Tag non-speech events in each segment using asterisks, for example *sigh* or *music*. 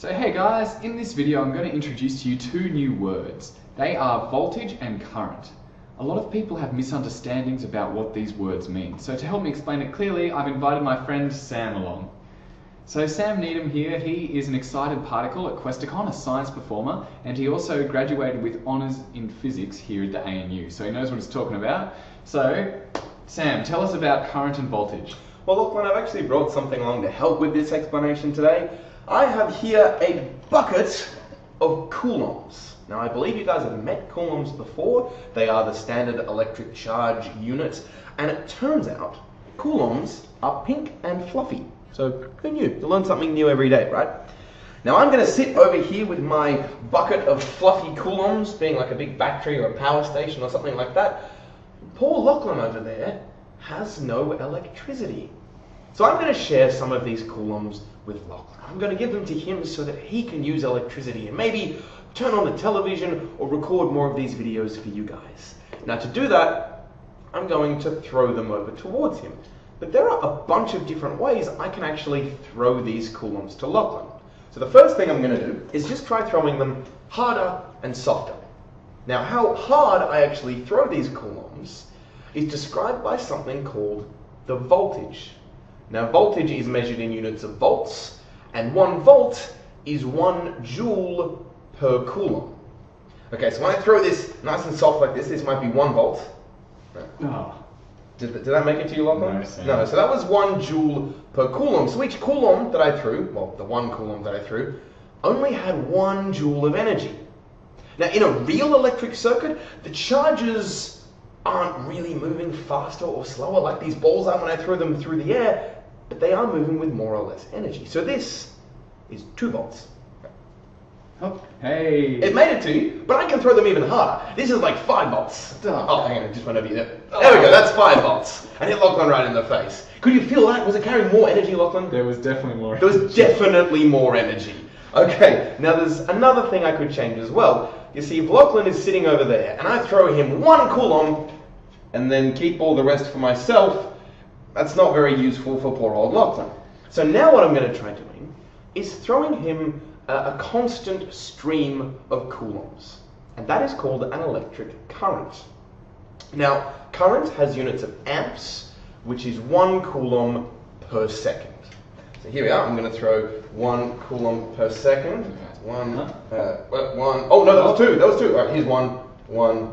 So hey guys, in this video I'm going to introduce to you two new words. They are voltage and current. A lot of people have misunderstandings about what these words mean. So to help me explain it clearly, I've invited my friend Sam along. So Sam Needham here, he is an excited particle at Questacon, a science performer, and he also graduated with honours in physics here at the ANU. So he knows what he's talking about. So, Sam, tell us about current and voltage. Well, Lachlan, I've actually brought something along to help with this explanation today. I have here a bucket of coulombs. Now, I believe you guys have met coulombs before. They are the standard electric charge unit. And it turns out coulombs are pink and fluffy. So who knew? You learn something new every day, right? Now I'm going to sit over here with my bucket of fluffy coulombs, being like a big battery or a power station or something like that. Paul Lachlan over there has no electricity. So I'm going to share some of these coulombs with Lachlan. I'm going to give them to him so that he can use electricity and maybe turn on the television or record more of these videos for you guys. Now to do that, I'm going to throw them over towards him. But there are a bunch of different ways I can actually throw these coulombs to Lachlan. So the first thing I'm going to do is just try throwing them harder and softer. Now how hard I actually throw these coulombs is described by something called the voltage. Now voltage is measured in units of volts, and one volt is one joule per coulomb. Okay, so when I throw this nice and soft like this, this might be one volt. Oh. Did, did that make it to you, Lachlan? No, no, so that was one joule per coulomb. So each coulomb that I threw, well, the one coulomb that I threw, only had one joule of energy. Now, in a real electric circuit, the charges aren't really moving faster or slower like these balls are when I throw them through the air, but they are moving with more or less energy. So this is two volts. Oh, hey. It made it to you, but I can throw them even harder. This is like five volts. Duh. Oh, hang on, it just went over you there. Oh. There we go, that's five volts. And hit Lachlan right in the face. Could you feel that? Was it carrying more energy, Lachlan? There was definitely more. There was definitely more energy. Okay, now there's another thing I could change as well. You see, if Lachlan is sitting over there, and I throw him one coulomb, and then keep all the rest for myself, that's not very useful for poor old Lachlan. So now what I'm going to try doing is throwing him a, a constant stream of coulombs. And that is called an electric current. Now, current has units of amps, which is one coulomb per second. So here we are. I'm going to throw one coulomb per second. One, uh, one. Oh no, that was two. That was two. All right, here's one, one,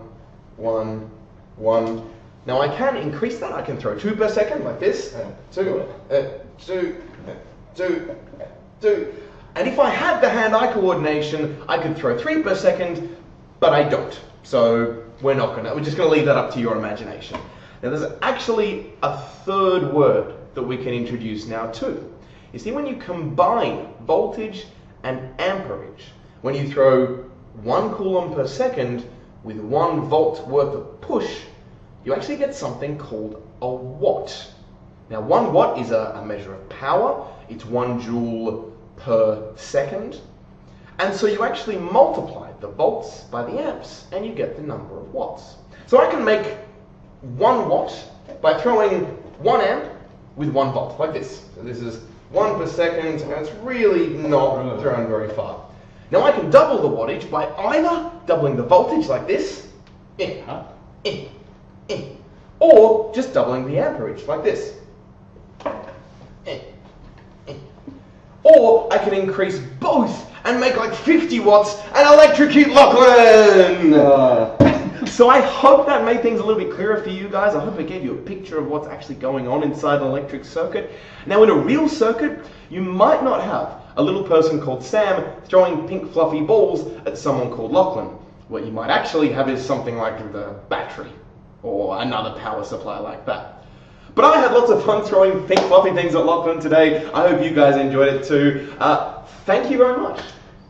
one, one. Now I can increase that. I can throw two per second, like this. Uh, two, uh, two, uh, two, uh, two. And if I had the hand-eye coordination, I could throw three per second, but I don't. So we're not gonna. We're just gonna leave that up to your imagination. Now there's actually a third word that we can introduce now too. You see, when you combine voltage and amperage, when you throw one coulomb per second with one volt worth of push, you actually get something called a watt. Now, one watt is a, a measure of power. It's one joule per second. And so you actually multiply the volts by the amps, and you get the number of watts. So I can make one watt by throwing one amp with one volt, like this. So this is one per second, and it's really not thrown very far. Now I can double the wattage by either doubling the voltage like this, eh, Huh? Eh, or just doubling the amperage like this. Eh, eh. Or I can increase both and make like 50 watts and electrocute Lachlan! *laughs* So I hope that made things a little bit clearer for you guys. I hope it gave you a picture of what's actually going on inside an electric circuit. Now in a real circuit, you might not have a little person called Sam throwing pink fluffy balls at someone called Lachlan. What you might actually have is something like the battery or another power supply like that. But I had lots of fun throwing pink fluffy things at Lachlan today. I hope you guys enjoyed it too. Uh, thank you very much.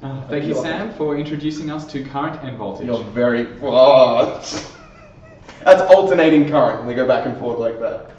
Uh, thank you, Sam, for introducing us to current and voltage. You're very. Oh, *laughs* that's alternating current. They go back and forth like that.